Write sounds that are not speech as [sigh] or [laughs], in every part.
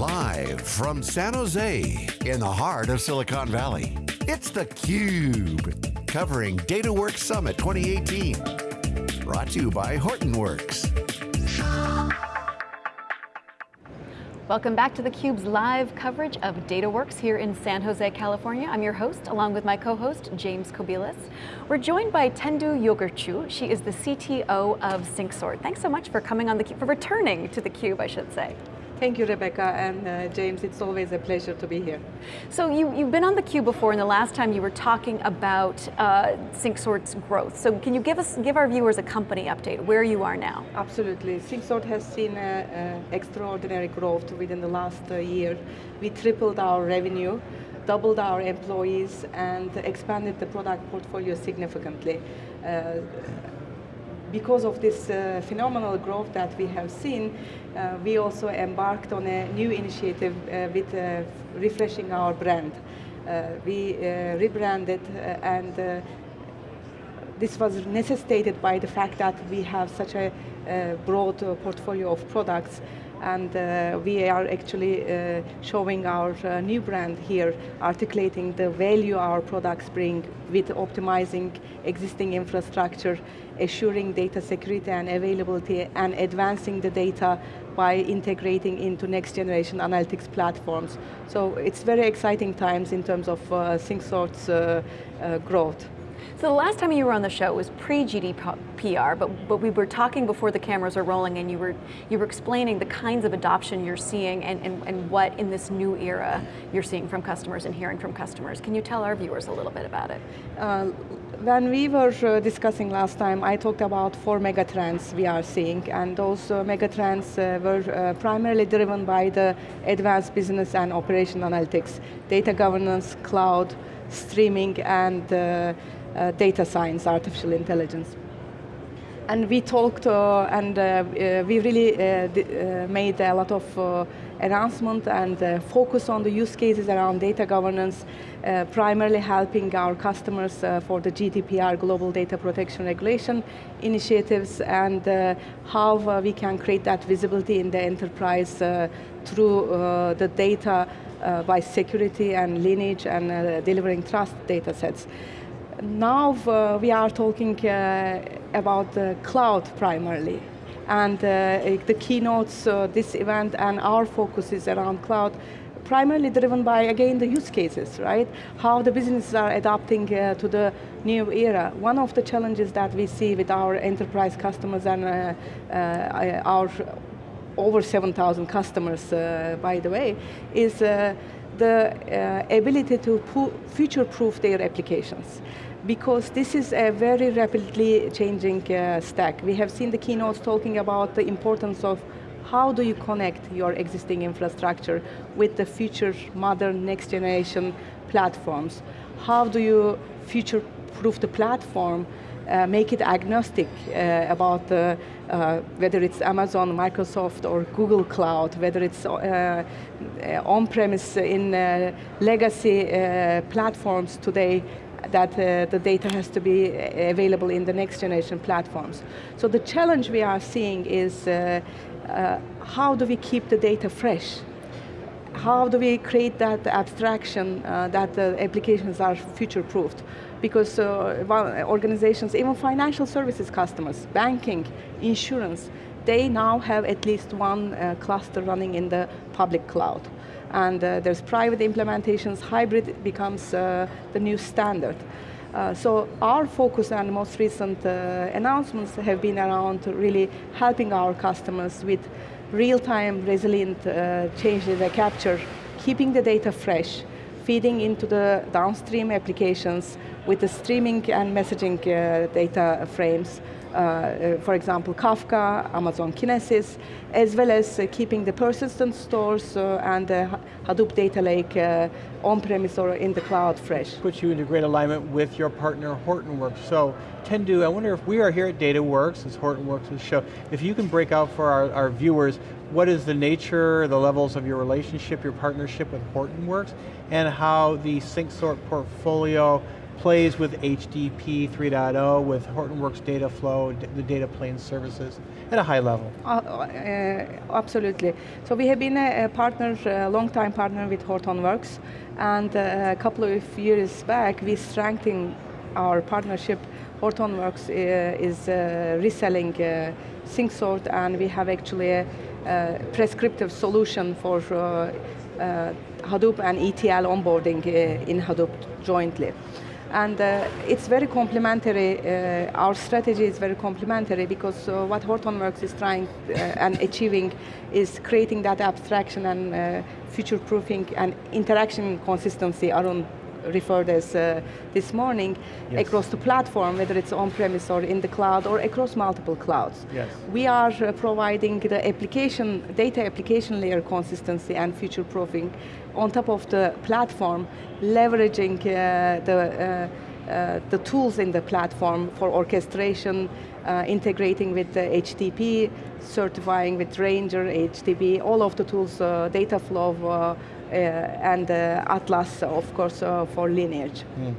Live from San Jose, in the heart of Silicon Valley, it's theCUBE, covering DataWorks Summit 2018. Brought to you by Hortonworks. Welcome back to theCUBE's live coverage of DataWorks here in San Jose, California. I'm your host, along with my co-host, James Kobielus. We're joined by Tendu Yogurtcu. She is the CTO of Syncsort. Thanks so much for coming on the for returning to theCUBE, I should say. Thank you, Rebecca and uh, James. It's always a pleasure to be here. So you, you've been on theCUBE before, and the last time you were talking about uh, Syncsort's growth. So can you give us, give our viewers a company update, where you are now? Absolutely. Syncsort has seen uh, extraordinary growth within the last uh, year. We tripled our revenue, doubled our employees, and expanded the product portfolio significantly. Uh, because of this uh, phenomenal growth that we have seen, uh, we also embarked on a new initiative uh, with uh, refreshing our brand. Uh, we uh, rebranded and this was necessitated by the fact that we have such a broad portfolio of products and uh, we are actually uh, showing our uh, new brand here, articulating the value our products bring with optimizing existing infrastructure, assuring data security and availability, and advancing the data by integrating into next generation analytics platforms. So it's very exciting times in terms of uh, Syncsort's uh, uh, growth. So the last time you were on the show was pre-GDPR, but, but we were talking before the cameras are rolling and you were, you were explaining the kinds of adoption you're seeing and, and, and what in this new era you're seeing from customers and hearing from customers. Can you tell our viewers a little bit about it? Uh, when we were uh, discussing last time, I talked about four megatrends we are seeing, and those uh, megatrends uh, were uh, primarily driven by the advanced business and operation analytics, data governance, cloud, streaming, and uh, uh, data science, artificial intelligence. And we talked uh, and uh, we really made a lot of announcement and uh, focus on the use cases around data governance, uh, primarily helping our customers uh, for the GDPR, Global Data Protection Regulation initiatives, and how we can create that visibility in the enterprise through the data by security and lineage and delivering trust data sets now uh, we are talking uh, about the cloud primarily. And uh, the keynotes, uh, this event, and our focus is around cloud, primarily driven by, again, the use cases, right? How the businesses are adapting uh, to the new era. One of the challenges that we see with our enterprise customers and uh, our over 7,000 customers, by the way, is the ability to future-proof their applications because this is a very rapidly changing uh, stack. We have seen the keynotes talking about the importance of how do you connect your existing infrastructure with the future modern next generation platforms? How do you future-proof the platform, uh, make it agnostic uh, about the, uh, whether it's Amazon, Microsoft, or Google Cloud, whether it's uh, uh, on-premise in uh, legacy platforms today, that uh, the data has to be available in the next generation platforms. So the challenge we are seeing is uh, uh, how do we keep the data fresh? How do we create that abstraction uh, that the applications are future-proofed? Because uh, organizations, even financial services customers, banking, insurance, they now have at least one uh, cluster running in the public cloud and uh, there's private implementations, hybrid becomes uh, the new standard. Uh, so our focus and most recent uh, announcements have been around really helping our customers with real-time resilient uh, change data capture, keeping the data fresh, feeding into the downstream applications with the streaming and messaging uh, data frames, uh, uh, for example, Kafka, Amazon Kinesis, as well as uh, keeping the persistent stores and Hadoop data lake on-premise or in the cloud fresh. Puts you into great alignment with your partner Hortonworks. So, Tendu, I wonder if we are here at DataWorks, it's Hortonworks' show, if you can break out for our, our viewers, what is the nature, the levels of your relationship, your partnership with Hortonworks, and how the Syncsort portfolio plays with HDP 3.0, with Hortonworks data flow, the data plane services at a high level? Uh, uh, absolutely. So we have been a, a partner, a long-time partner with Hortonworks, and uh, a couple of years back we strengthened our partnership. Hortonworks uh, is uh, reselling uh, SyncSort, and we have actually a, a prescriptive solution for Hadoop and ETL onboarding in Hadoop jointly. And uh, it's very complementary, uh, our strategy is very complementary because uh, what Hortonworks is trying uh, and achieving is creating that abstraction and uh, future-proofing and interaction consistency around referred as uh, this morning, yes. across the platform, whether it's on-premise or in the cloud or across multiple clouds. Yes. We are uh, providing the application, data application layer consistency and future-proofing on top of the platform, leveraging uh, the uh, the tools in the platform for orchestration, uh, integrating with the HDP, certifying with Ranger, HDP, all of the tools, uh, data flow, uh, and uh, Atlas, of course, uh, for lineage. Mm.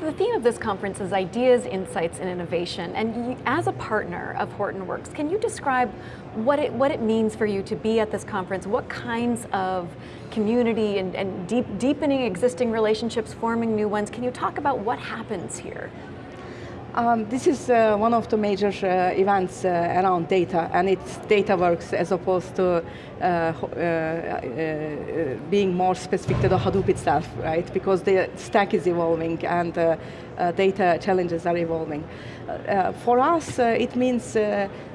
The theme of this conference is ideas, insights, and innovation. And you, as a partner of Hortonworks, can you describe what it, what it means for you to be at this conference? What kinds of community and, and deep, deepening existing relationships, forming new ones? Can you talk about what happens here? Um, this is uh, one of the major uh, events uh, around data, and it's DataWorks as opposed to uh, uh, uh, being more specific to the Hadoop itself, right? Because the stack is evolving and data challenges are evolving. for us, it means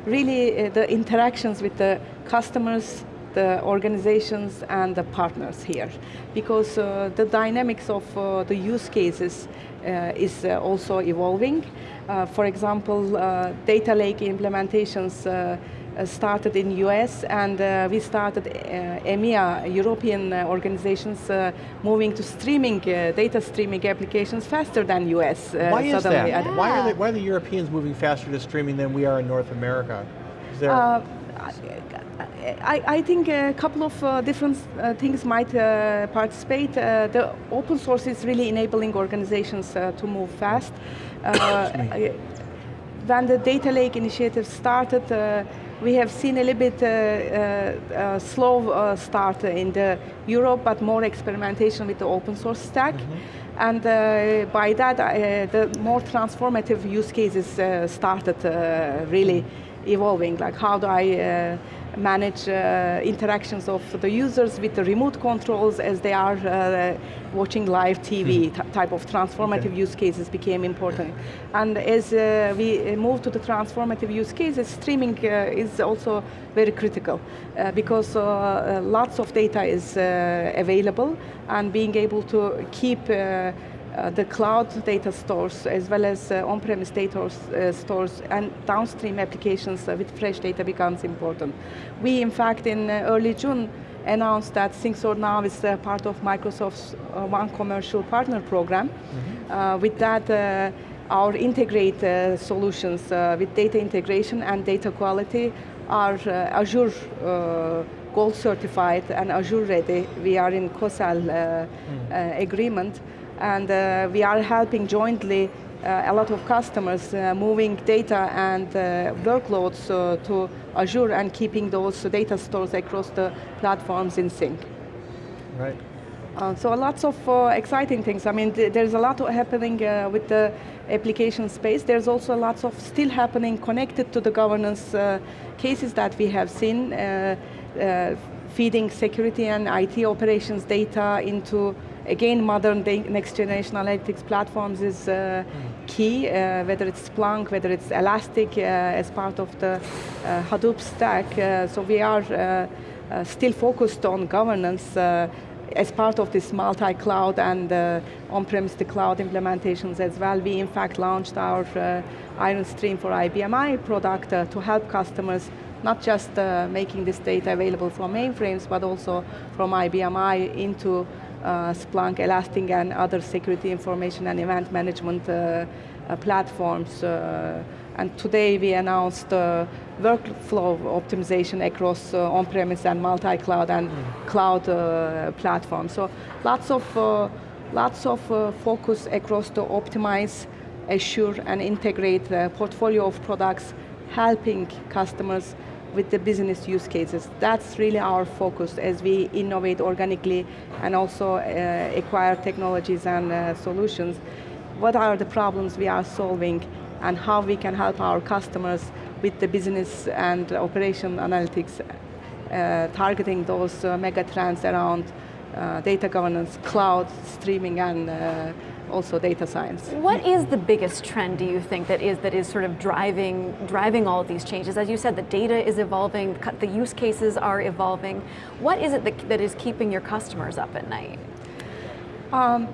really the interactions with the customers, the organizations and the partners here because uh, the dynamics of uh, the use cases uh, is also evolving. for example, data lake implementations started in US and uh, we started uh, EMEA, European uh, organizations moving to streaming, data streaming applications faster than US. why is that? Yeah. Why, are they, why are the Europeans moving faster to streaming than we are in North America? I, I, think a couple of uh, different uh, things might uh, participate. Uh, the open source is really enabling organizations uh, to move fast. Uh, when the data lake initiative started, we have seen a little bit slow start in the Europe, but more experimentation with the open source stack. Mm -hmm. And by that, the more transformative use cases started really evolving, like how do I manage uh, interactions of the users with the remote controls as they are uh, watching live TV mm. type of transformative okay. use cases became important. And as uh, we move to the transformative use cases, streaming uh, is also very critical uh, because uh, lots of data is available and being able to keep uh, the cloud data stores as well as uh, on-premise data uh, stores and downstream applications with fresh data becomes important. We, in fact, in early June, announced that SyncSort now is part of Microsoft's One Commercial Partner Program. Mm -hmm. with that, our integrate solutions with data integration and data quality are Azure Gold certified and Azure ready. We are in co-sell uh, mm. agreement and uh, we are helping jointly uh, a lot of customers uh, moving data and workloads to Azure and keeping those data stores across the platforms in sync. Right. Uh, so lots of uh, exciting things. I mean, th there's a lot happening uh, with the application space. There's also lots of still happening connected to the governance cases that we have seen, feeding security and IT operations data into Again, modern next generation analytics platforms is uh, mm. key, uh, whether it's Splunk, whether it's Elastic uh, as part of the uh, Hadoop stack. Uh, so we are uh, still focused on governance as part of this multi-cloud and on-premise to cloud implementations as well. We in fact launched our Ironstream for IBM i product to help customers not just making this data available from mainframes, but also from IBM i into uh, Splunk, Elastic, and other security information and event management uh, uh, platforms. and today we announced workflow optimization across on-premise and multi-cloud and mm. cloud platforms. So lots of lots of uh, focus across to optimize, assure, and integrate the portfolio of products, helping customers with the business use cases. That's really our focus as we innovate organically and also uh, acquire technologies and uh, solutions. What are the problems we are solving and how we can help our customers with the business and operation analytics, uh, targeting those uh, mega trends around uh, data governance, cloud, streaming, and uh, also data science. What is the biggest trend, do you think, that is that is sort of driving driving all of these changes? As you said, the data is evolving, the use cases are evolving. What is it that, that is keeping your customers up at night? Um,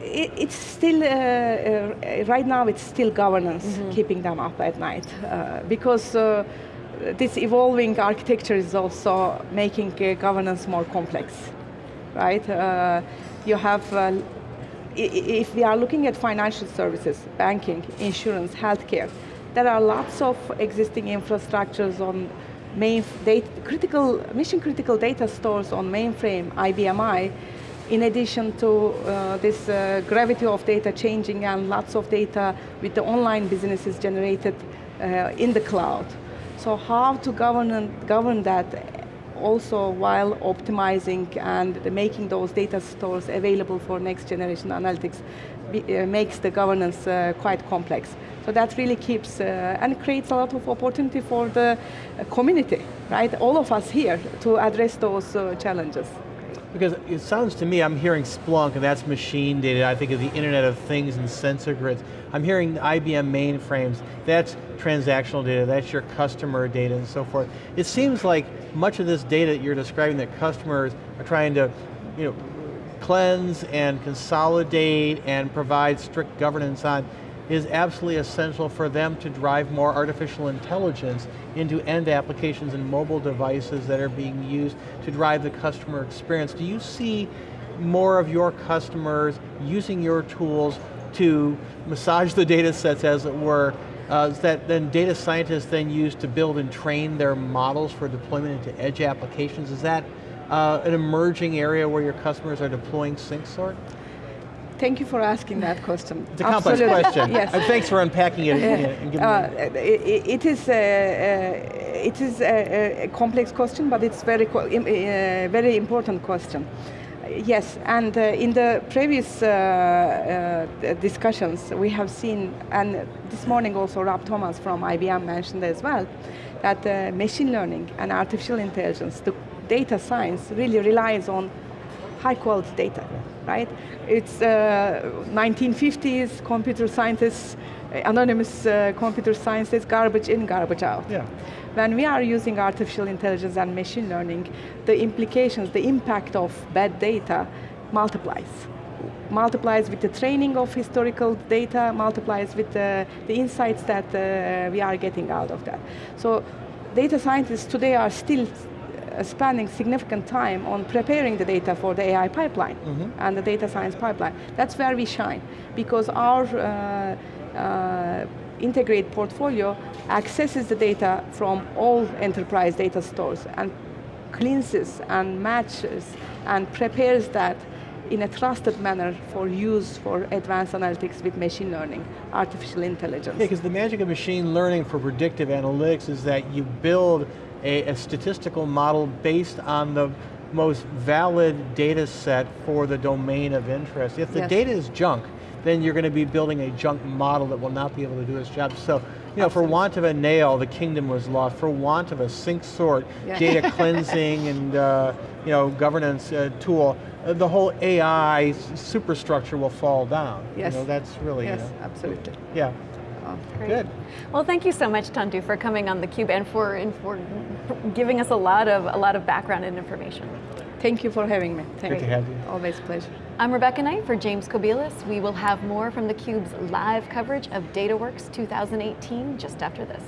it, it's still, uh, uh, right now it's still governance mm -hmm. keeping them up at night. Uh, because uh, this evolving architecture is also making uh, governance more complex, right? Uh, you have if we are looking at financial services, banking, insurance, healthcare, there are lots of existing infrastructures on main data, critical, mission critical data stores on mainframe, IBM i, in addition to uh, this uh, gravity of data changing and lots of data with the online businesses generated uh, in the cloud. So how to govern, govern that also while optimizing and making those data stores available for next generation analytics uh, makes the governance uh, quite complex. So that really keeps uh, and creates a lot of opportunity for the uh, community, right? All of us here to address those uh, challenges. Because it sounds to me, I'm hearing Splunk, and that's machine data. I think of the Internet of Things and sensor grids. I'm hearing IBM mainframes. That's transactional data, that's your customer data and so forth. It seems like much of this data that you're describing that customers are trying to you know, cleanse and consolidate and provide strict governance on is absolutely essential for them to drive more artificial intelligence into end applications and mobile devices that are being used to drive the customer experience. Do you see more of your customers using your tools to massage the data sets as it were, uh, that then data scientists then use to build and train their models for deployment into edge applications? Is that uh, an emerging area where your customers are deploying SyncSort? Thank you for asking that question. It's a complex Absolutely. question. [laughs] yes. And thanks for unpacking it. Uh, uh, it, it is a, uh, it is a, a, complex question, but it's very uh, very important question. Yes, and uh, in the previous uh, discussions, we have seen, and this morning also Rob Thomas from IBM mentioned as well, that machine learning and artificial intelligence, the data science really relies on high quality data, right? It's uh, 1950s computer scientists, anonymous uh, computer scientists, garbage in, garbage out. Yeah. When we are using artificial intelligence and machine learning, the implications, the impact of bad data multiplies. Multiplies with the training of historical data, multiplies with the, the insights that uh, we are getting out of that. So data scientists today are still uh, spending significant time on preparing the data for the AI pipeline mm -hmm. and the data science pipeline. That's where we shine because our uh, uh, integrate portfolio accesses the data from all enterprise data stores and cleanses and matches and prepares that in a trusted manner for use for advanced analytics with machine learning, artificial intelligence. Yeah, because the magic of machine learning for predictive analytics is that you build a, a statistical model based on the most valid data set for the domain of interest. If the yes. data is junk, then you're going to be building a junk model that will not be able to do its job. So, you know, Absolutely. for want of a nail, the kingdom was lost. For want of a SyncSort, yeah. data [laughs] cleansing and uh, you know governance uh, tool, uh, the whole AI superstructure will fall down. Yes, you know, that's really yes, absolutely. Yeah. Great. Good. Well, thank you so much, Tendu, for coming on theCUBE and for, and for giving us a lot of a lot of background and information. Thank you for having me. Thank Good to have you. Always a pleasure. I'm Rebecca Knight for James Kobielus. We will have more from theCUBE's live coverage of DataWorks 2018 just after this.